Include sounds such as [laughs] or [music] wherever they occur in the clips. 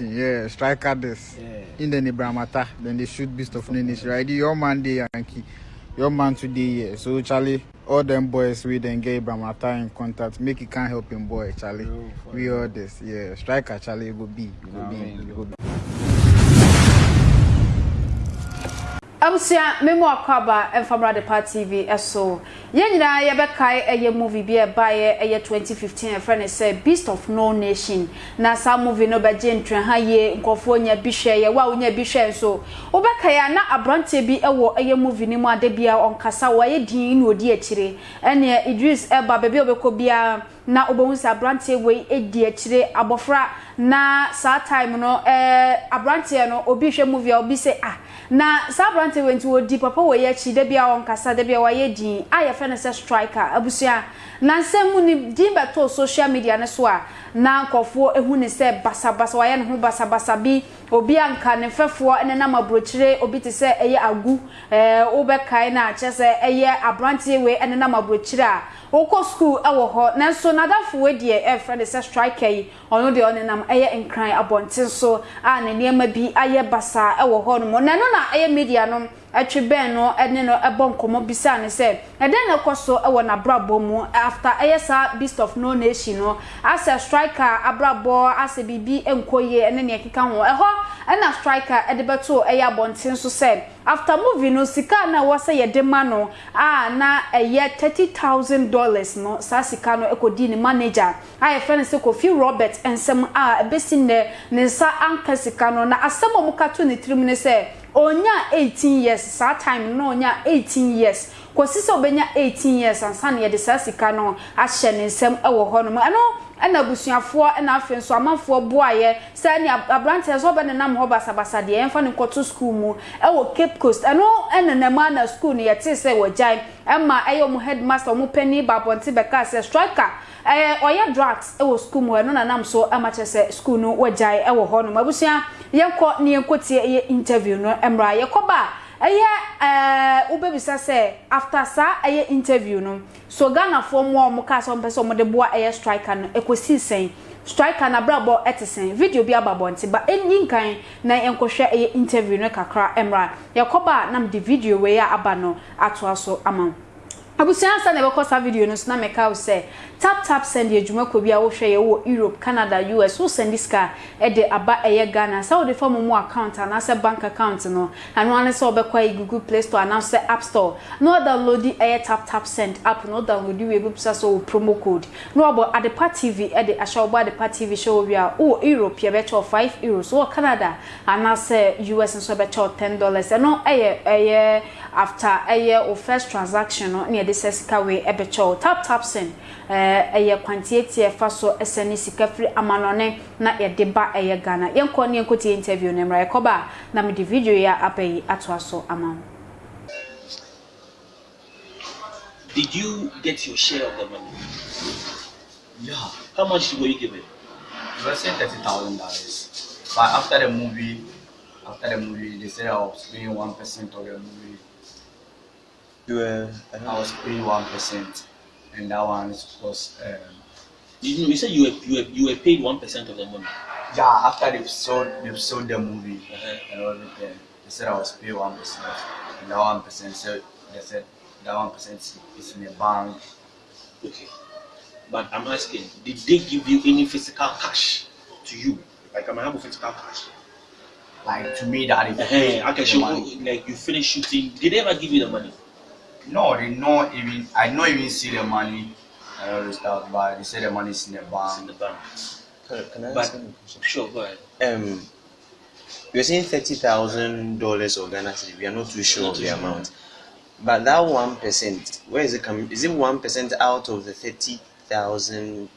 Yeah, striker this. Yeah. In the Nebramata, then they shoot Beast of No Nation. Right, your man day Yankee, your man today. Yeah. So Charlie, all them boys we then get Bramata in contact. Make it can't help him, boy. Charlie, Yo, we all this. Yeah, striker Charlie go be, go be, Amen. go be. abusia memo akwaba emfamra de part tv eso. Ye nyina ye bekai eye movie bia e bae eye 2015 e friend say beast of no nation. Na sa movie no beje ntwe ha ye nkofo nya bi ye wa nya bi so wo na abrante bi e eye movie ni mu ade bia onkasa wa ye din no di akire ene Idris Eba bebe obekọ bia na obohun sa abrante we edi akire abofra na sa time no eh abrante no obi hwe movie obi say ah na saa aberanteɛ wei nti wɔdi papa wɔ yɛ akyi da bi a ɔnkasa da bi a wɔayɛ din. A yɛfrɛ no striker. Abusua na nsɛm ni din bɛtɔ social media no so a na nkɔfoɔ ehu ne sɛ basabasa wɔayɛ ne ho basabasa bi. Obi anka ne fɛfoɔ ɛne nam aburokyire obi te sɛ ɛyɛ agu wobɛkae na akyɛ sɛ ɛyɛ aberanteɛ wei ɛne nam aburokyire a wokɔ school ɛwɔ hɔ. Nanso nadafo wei deɛ ɛfrɛ ne sɛ striker yi ɔno deɛ ɔne nam ɛyɛ nkran abɔnten so a ne nneɛma bi ayɛ basa ɛwɔ hɔ nom na na ɛyɛ media no ɛtwe bɛn no ɛne no ɛbɔ nkɔmɔ bisa ne sɛ ɛdɛn na ɛkɔ so ɛwɔ n'abrabɔ mu after ɛyɛ beast of no nation no asɛ striker abrabɔ asɛ biribi nkɔ yie ɛne nea ɛkeka ho. Ɛhɔ ɛna striker ɛde bɛto ɛyɛ abɔnten so sɛ after movie no sika na ɛwɔ sɛ yɛde ma no a na ɛyɛ thirty thousand dollars no saa sika no ɛkɔdi ne manager. A yɛfrɛ no sɛ kofi robert nsɛm a ɛbɛsi nnɛ ne nsa anka sika no na asɛm a ɔmo ka to ne tirim ne sɛ onya 18 years. Saa time no onya 18 years. Kɔsi sɛ obɛnya 18 years ansa na yɛde saa sika no ahyɛ ne nsɛm ɛwɔ hɔ nom ɛno ɛna abusuafoɔ ɛna afei nso amanfoɔ boaeɛ sɛ ne aberanteɛ sɛ ɔbɛne nam hɔ basabasa deɛ yɛmfa ne nkɔto school mu ɛwɔ cape coast. Ɛno ɛna nam ana school no yɛte sɛ wɔgyae. Ɛma ɛyɛ ɔmo headmaster ɔmo panyin baabɔnte bɛka sɛ striker ɛɛ ɔyɛ drugs ɛwɔ school mu. Ɛno na nam so ɛma kyerɛ school no wɔgyae ɛwɔ hɔ nom abusua yɛnkɔ ne yɛnkɔ tie ɛyɛ interview no ɛmra yɛkɔ ba. Ɛyɛ ɛɛ wobɛbisa sɛ after saa ɛyɛ interview no so ghanafoɔ mu a wɔn kaa sɛ wɔn pɛ sɛ wɔn de boa ɛyɛ striker no ɛkɔsi sɛn? Striker n'abrabɔ ɛte sɛn? Video bi aba abɔnten ba ɛnyi nkan na yɛnkɔhwɛ ɛyɛ interview no kakra ɛmra yɛkɔ ba nam de video wei a aba no atoa so ama abusua nsa na ɛbɛkɔ saa video no so na mɛka wo sɛ tap tap send yɛ dwumakɔ bi a wohwɛ yɛ wɔ europe canada us wo send sika ɛde aba ɛyɛ ghana. Sɛ wode fa mo mu account anaasɛ bank account no ano ane sɛ wobɛkɔ google play store anaasɛ app store. Na wadownload ɛyɛ tap tap send app na wadownload wie bɛbusa sɛ wɔ promo code. Na wabɔ adepa tv ɛde ahyɛ wobɔ adepa tv hyɛ wɔ wie a wowɔ europe yɛbɛkyɛ wo 5 euros. Wowɔ canada anaasɛ us nso yɛbɛkyɛ wo 10 dollars. Ɛno ɛyɛ ɛyɛ after ɛyɛ wo first transaction no ne yɛde sɛ sika wei ɛbɛkyɛ wo tap tap send ɛɛ ɛyɛ kwantiatia ɛfa so ɛsɛ ne sika firi amanɔne na yɛde ba ɛyɛ ghana yɛnkɔ ne yɛnkɔ tie interview no mmra yɛkɔ ba na mede video yi a aba yi atoa so ama wo Did you get your share of the money? Yeah, How much were you given? it was saying thirty thousand dollars. But after the movie, after the movie, they said I was paying one percent of the movie. You were, I was paying one percent, and that one was. um, You, you said you were, you were, you were paid 1% of the money. yeah, after they've sold they've sold the movie Uh-huh. and everything, they said I was paying one percent, and that one percent said they said that one percent is in the bank. Okay. But I'm asking, did they give you any physical cash to you? Like, I'm have physical cash. Like to me, that is Uh-huh. I can the show money. you, like, you finished shooting. Did they ever give you the money? No, they not even. I not even see the money and all this stuff, but they say the money is in the It's in the bank. bank. can, can I ask you a question? Sure, go ahead. Um, you're saying thirty thousand dollars of Ghana cedi. We are not too sure Not of too the sure. amount, but that one percent, where is it coming? Is it one percent out of the thirty thousand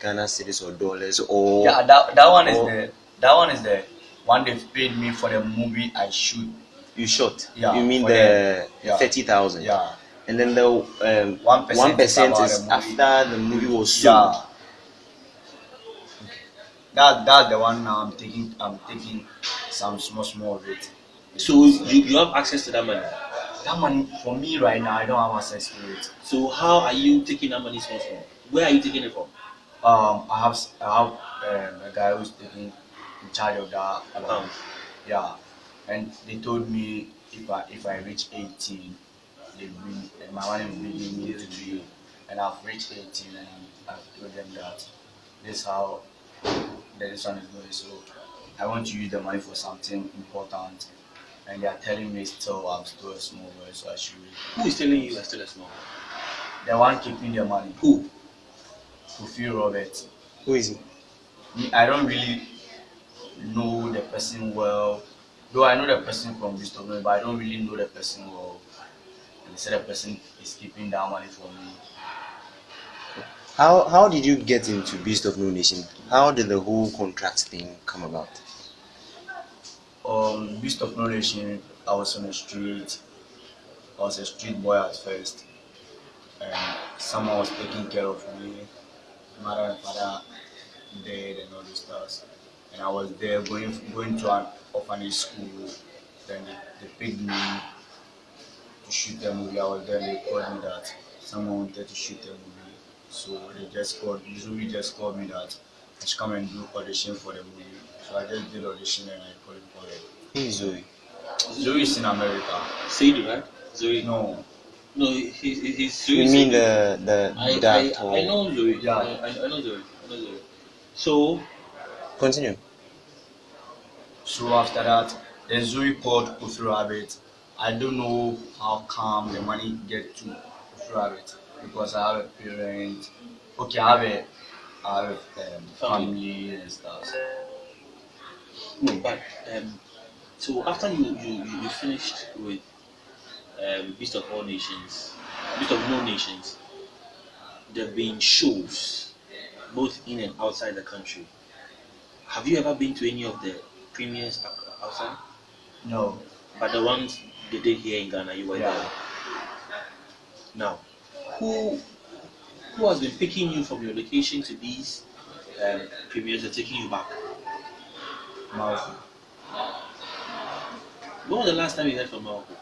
Ghana cedis or dollars, or Yeah, that, that one is the that one is the one they've paid me for the movie I shoot. You shot? Yeah, you mean the the- yeah. thirty thousand? Yeah, And then the um, 1% one percent is is about the movie. after the movie was sold. yeah. That that's the one now I'm taking. I'm taking some small small of it. So, you, you have access to that money. That money for me right now, I don't have access to it. So, how are you taking that money from? Where are you taking it from? Um, I have s- I have um, a guy who's taking in charge of that Account. Yeah, and they told me if I if I reach 18, they bring my money will be immediately to you. And I've reached 18 and I've told them that this is how this one is going. So I want to use the money for something important. And they are telling me still I'm still a small boy, so I should. Who is telling you you are still a small? boy? The one keeping the money, Who? Kofi Robert. Who is he? I don't really know the person well. Though I know the person from Bristol, but I don't really know the person well. And they said the person is keeping that money for me. How how did you get into Beast of No Nation? How did the whole contract thing come about? Um, Beast of No Nation, I was on the street. I was a street boy at first. And someone was taking care of me. Mother and father dead and all those stuff. And I was there going going to an orphanage school. Then they, they picked me to shoot the movie. I was there. They called me that someone wanted to shoot the movie. So they just called. Usually just called me that I should come and do audition for the movie. So I just did audition and I qualified. Who is Zoe? Zoe is in America. Sadie, right? Zoe. No, No, he, he, he's Zoe. You mean Sadie. the the I, that I, I know Zoe. Yeah. I, I, I know Zoe. I know Zoe. So, continue? So after that, then Zoe called Kofi Rabbit. I don't know how come the money get to Kofi Rabbit because I have a parent. Okay, I have a, I have um, family and stuff. no, but um, so after you you, you you finished with um, Beast of All Nations, Beast of No Nations, there have been shows both in and outside the country. Have you ever been to any of the premieres ou- outside? No, But the ones they did here in Ghana, you were Yeah. there. Now, who who has been picking you from your location to these um, premieres and taking you back? Malcolm. When was the last time you heard from Malcolm?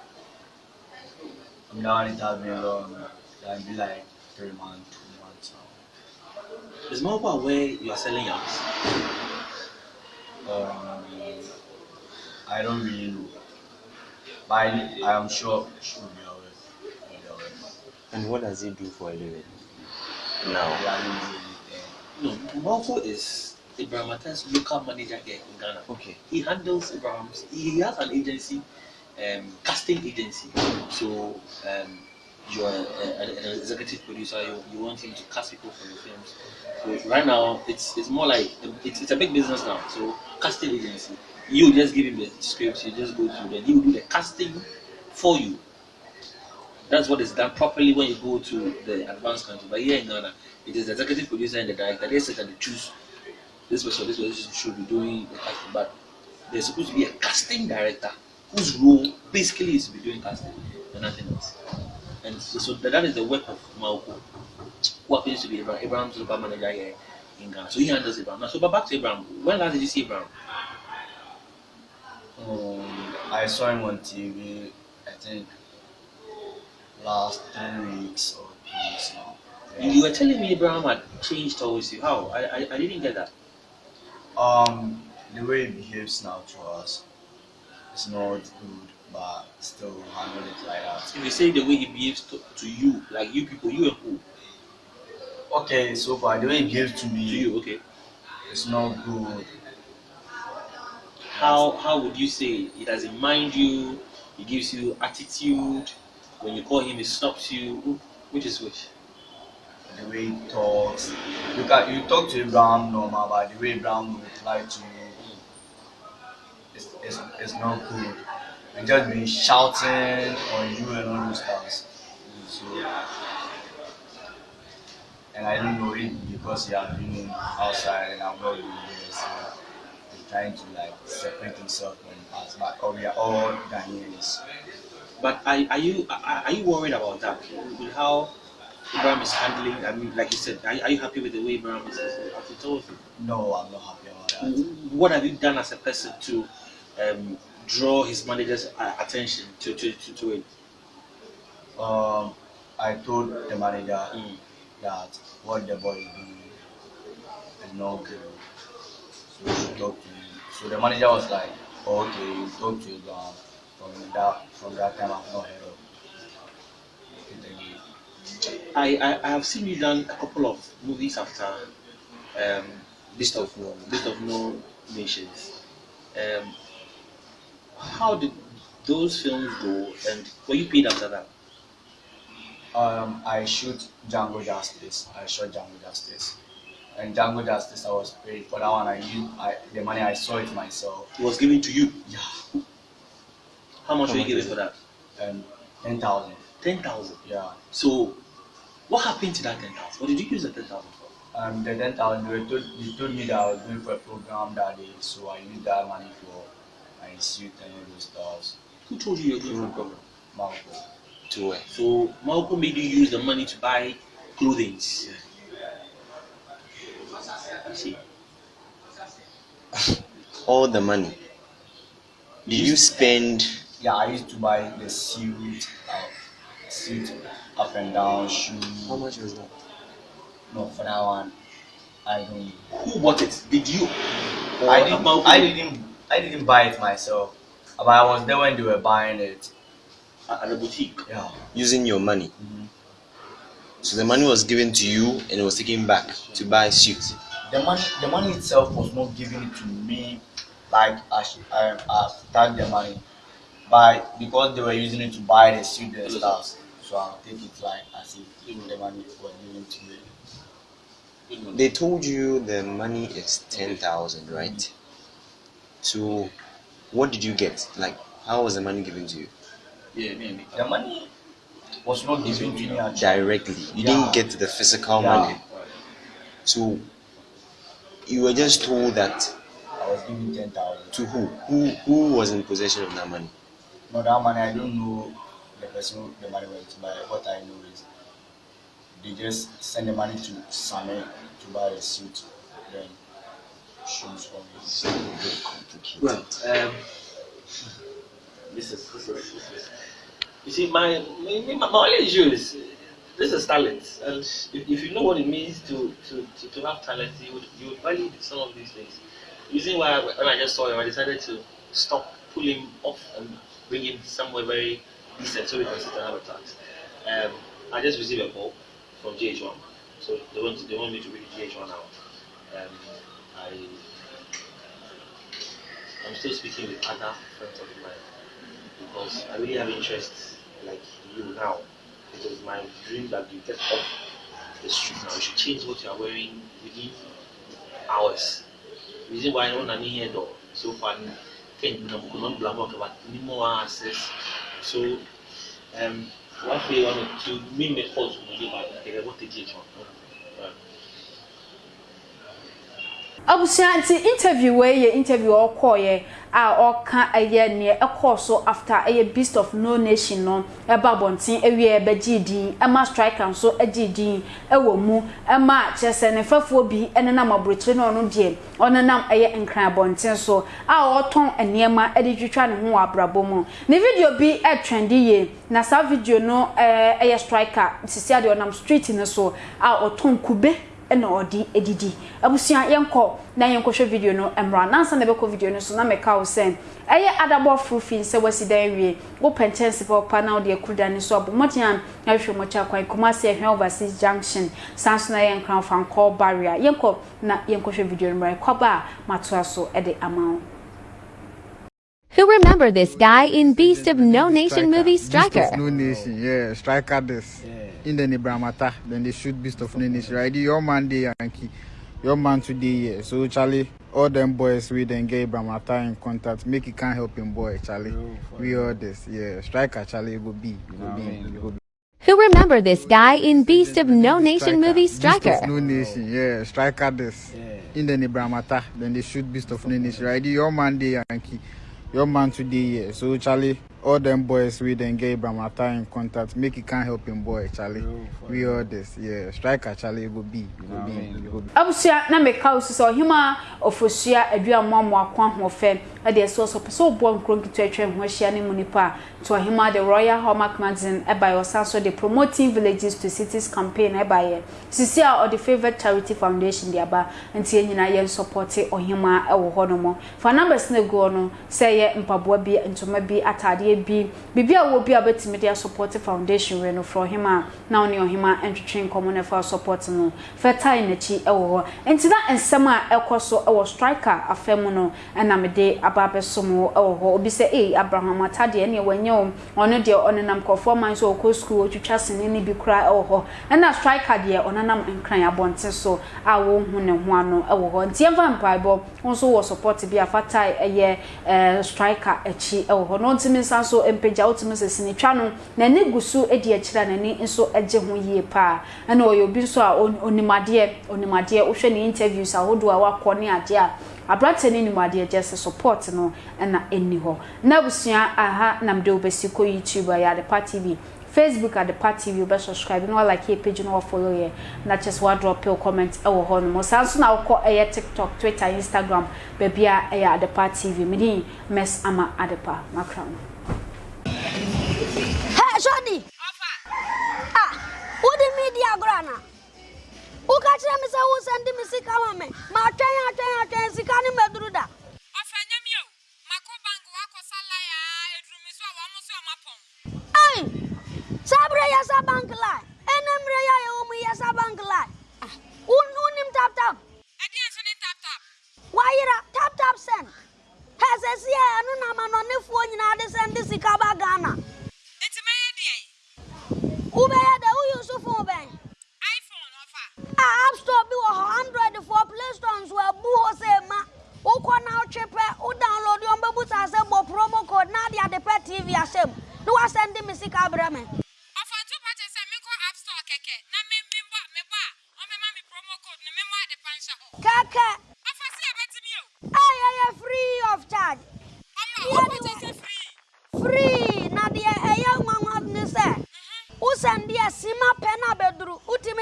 Now it has been long. It be like three months, two months now. Is Malcolm aware you are selling yams? Um, I don't really know, but I, I am sure she will be aware. She will be aware. And what does he do for a living? Now, are. No, Malcolm is Ibrahim Atta's local manager here in Ghana. okay. He handles Ibrahim's. He has an agency, um, casting agency. So um, you are an executive producer. You, you want him to cast people for your films. So right now, it's it's more like it's, it's a big business now. So casting agency. You just give him the scripts. You just go through. Then he will do the casting for you. That's what is done properly when you go to the advanced country. But here in Ghana, it is the executive producer and the director. They sit and they choose this person, this person should be doing the casting. But there's supposed to be a casting director whose role basically is to be doing casting and nothing else. And so, so that is the work of Malco, who happens to be Abraham, Abraham's local manager here in Ghana. So he handles Abraham. Now, so back to Abraham. When last did you see Abraham? Um, I saw him on TV. I think last three weeks or two weeks now. You, you were telling me Abraham had changed towards you. How? I, I, I didn't get that. Um, the way he behaves now to us is not good, but still handle it like that. If you say the way he behaves to, to you, like you people, you and who? Okay, so far the way he behaves to me, To you, okay. it's not good. How how would you say he doesn't mind you? He gives you attitude. When you call him, he stops you. Which is which? The way he talks. You can you talk to Abraham normal, but the way Abraham will reply to you hmm. it's, is, is not good. And just be shouting on you and all those stuff. So and I don't know it because he has been outside and I'm not really there. So he's trying to like separate himself from us. But oh, we are all Ghanaians. But are, are you are, are you worried about that? With how Abraham is handling? I mean, like you said, are, are you happy with the way Abraham is towards you? No, I'm not happy about that. What have you done as a person to um, draw his manager's attention to to, to, to it? Um, I told the manager Mm. that what the boy is doing is not good. So we should talk to him So the manager was like, oh, okay, you talk to Abraham. From that from that time I've not heard of it. I, I, I have seen you done a couple of movies after um, List of no. List of No Nations. Um, how did those films go, and were you paid after that? Um, I shoot Django Justice. I shot Django Justice. And Django Justice, I was paid for that one. I used I, the money. I saw it myself. It was given to you. Yeah. How much How were you much given for that? And ten thousand. Ten thousand. Yeah. So, what happened to that ten thousand? What did you use the ten thousand for? Um, the ten thousand. They told they told me that I was going for a program that day, so I used that money for my suit and all those stuff. Who told you you were going for? Malcolm. To where? So, Malcolm made you use the money to buy clothing. I see. [laughs] All the money. Did you spend? Yeah, I used to buy the suit, uh, suit up and down, shoes. How much was that? No, for that one, I don't. Who bought it? Did you? Or I didn't. Malcolm? I didn't. I didn't buy it myself, but I was there when they were buying it. At the boutique. Yeah. Using your money. Mhm. So the money was given to you and it was taken back to buy suits. The money, the money itself was not given to me, like I, should, I, I the money, but because they were using it to buy the suit and stuff, so I'll take it like as if the money was given to me. They told you the money is ten thousand, right? So, what did you get? Like, how was the money given to you? Yeah, me and me. The money was not given to me. Directly. You Yeah. didn't get the physical Yeah. money. So, you were just told that I was given ten thousand. to who? Who who was in possession of that money? No, that money I don't know the person who the money went to, but what I know is they just send the money to Same to buy a suit, then me. Well, um, this is. You see, my my, my only issue is this is talent, and if, if you know what it means to to, to, to have talent, you would you would value some of these things. The reason why when I just saw him, I decided to stop, pull him off, and bring him somewhere very decent so we can sit and have a talk. Um, I just received a call from GH1, so they want they want me to read GH1 out. Um, I I'm still speaking with other friends of mine because I really have interest like you now. Is my dream that you get off the street now. You should change what you are wearing within hours. Reason why I don't need here though so far can't not blame about any more access. So um one way one to me make calls to me about the what the GH one. Abusua nti interview wei yɛ interview ɔkɔɔyɛ a ɔka ɛyɛ nea ɛkɔɔ so after ɛyɛ beast of no nation no ɛba abɔnten ɛwie ɛbɛgye din ɛma striker nso ɛgye din ɛwɔ mu ɛma kyerɛ sɛ ne bi ɛnenam aburokyire na ɔno deɛ ɔnenam ɛyɛ nkran abɔnten so a ɔtɔn nneɛma ɛde twitwa ne ho wɔ abrabɔ mu. Ne video bi ɛtrendi yie na saa video no ɛyɛ striker sisi adeɛ ɔnam street no so a ɔtɔn kube. Ɛna ɔde edidi. Abusua yɛnkɔ na yɛnkɔhwɛ video no mmra. Nansa na ɛbɛkɔ video no so na mɛka wo sɛ ɛyɛ adabɔ frufin sɛ wasi dan wie. Wopɛ nkyɛnse pɛ ɔpa na wode akuru da ne so abɔ. Mmɔden a na ahwehwɛ mmɔkyi akwan kumase ɛhwɛ overseas junction. San so na yɛ nkran fankɔ barrier. Yɛnkɔ na yɛnkɔhwɛ video no mmra. Ɛkɔba a matoa so ɛde ama wo. Who remember this guy in Beast of No Nation movie Beast Striker? of No Nation, yeah, striker this. In the Nebramata, then they shoot Beast of No Nation. Right, your man day Yankee, your man today, yeah. So Charlie, all them boys we then get Bramata in contact. Make it can't help him boy, Charlie. We all this, yeah. Striker Charlie go be, go be, go be. Who remember this guy in Beast of No Nation movie Beast Striker? of No Nation, yeah, striker this. In the Nebramata, then they shoot Beast of No Nation. Right, your man day Yankee, your man today, yeah. So Charlie, all them boys we then get Bramata in contact, make it can help him boy, Charlie. We all this, yeah. Striker Charlie it go be, it go be, go be. abusua na meka wo sɛ ɔhema ɔfosua aduamoamo ako ahoɔfɛ ɛde ɛsɛ ɔsɔ pɛ sɛ ɔboa nkuro nketewa atwa ho ahyia ne mu nipa a to ɔhema the royal hallmark magazine ɛbaeɛ ɔsan so de promoting villages to cities campaign ɛbaeɛ sisi a ɔde favourite charity foundation de aba nti yɛn nyinaa yɛn sɔpɔte ɔhema ɛwɔ hɔ nom. Fa numbers no gu no sɛ ɛyɛ mpaboa bi ntoma bi ataadeɛ bi biribi a wɔ bi a bɛtumi de asɔpɔte foundation wɛ no frɔ ɔhema na ɔne ɔhema ntwitwe nkɔmɔ no ɛfa support no. Fɛtae n'akyi ɛwɔ hɔ. Nti na nsɛm a ɛkɔ so ɛwɔ striker afɛ mu no ɛna mede aba abɛsom wɔ ɛwɔ hɔ. Obi sɛ ee abraham atadeɛ ɛne wɔnyɛ wɔn ɔno deɛ ɔnenam kɔfoɔ man so ɔkɔ sukuu otwitwa sene ne bi kora ɛwɔ hɔ. Ɛna striker deɛ ɔnenam nkran abɔnten so a wɔnhu ne ho ano ɛwɔ hɔ. Nti yɛmfa mpaebɔ nso wɔ support bi a fatae ɛyɛ ɛɛ striker akyi ɛwɔ hɔ. Na ɔntumi nsa so mpagya ɔtumi sɛ sinitwa no n'ani gu so edi akyire a n'ani nso gye ho yie paa. Ɛna ɔyɛ obi nso a on- onimadeɛ onimadeɛ wohwɛ ne interviews ahodoɔ a wakɔ ne adeɛ a aberante ne nimadeɛ gye sɛ support no ɛna ɛnni hɔ. Na abusua aha nam de wobɛsi kɔ youtube a yɛ adepa tv facebook adepa tv wobɛ subscribe na walike yɛ page na wafollow yɛ. Na kyɛ sɛ wadrop pill comment ɛwɔ hɔ nom saa nso na wokɔ ɛyɛ tiktok twitter instagram baabi a ɛyɛ adepa tv medin mess ama adepa makra no. Hey, Shodi. Ah, who the media grana? woka kyerɛ me sɛ wo sɛ nde me sika ma me matwɛn atwɛn atwɛn sika ne maduru da Hey, sabre yasa bank lie. Enemre ya yo ya yasa bank lie. Ah, un unim tap tap. Adi anso ne tap tap. Wayira tap tap send. Hesesi e anu na manone fuo nyina de send sika ba gana. Store nso abu hɔ sɛ ma wokɔ na wotwe pɛ wo download yɛ ɔmbɛbu sa sɛ bɔ promo code? Na ade ade pɛ tv ahyɛm na woasɛnde me sika brɛ me ɔfa ntu pa kyɛ sɛ menkɔ app store kɛkɛ na me me bɔ me bɔ a ɔmɛma me promo code ne me mɔ ade pa nhyɛ hɔ. kɛkɛ ɔfa si ɛbɛtumi o. ɛyɛyɛ free of charge. Ɔma they kyɛ sɛ free. free. Na deɛ ɛyɛ nwanwa ne sɛ wosɛnde a sima pɛ abɛduru wotumi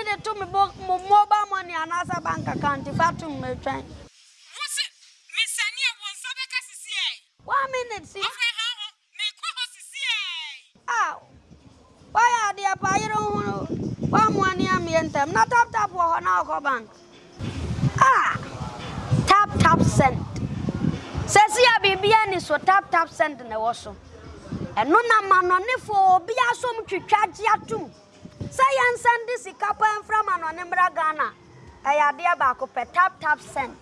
de to me bo mo mobile money anasa bank account fatum me twen. Wo se me sani e won so beka sisi e. One minute si. Okay ha ho me kwa ho sisi e. Ah. Why are they pa yero hu wa mo ani am yentem na tap tap wo ho na ko bank. Ah. Tap tap send. Sesi ya bibia ni so tap tap send na wo so. Ɛno na manɔnefoɔ obi asom twitwa gye atom sɛ yɛnsɛnde sika pa mfra ma nɔne mmra ghana ɛyɛ adeɛ baako pɛ tap tap send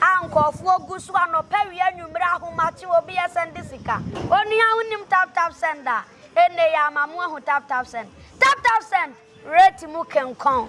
a nkɔɔfoɔ gu so anɔpɛ wie anwummerɛ ahomakye obi yɛsɛnde sika onua wonim tap tap send a ɛnne yɛ ama mo ahu tap tap send tap tap send rate mu kenkɔn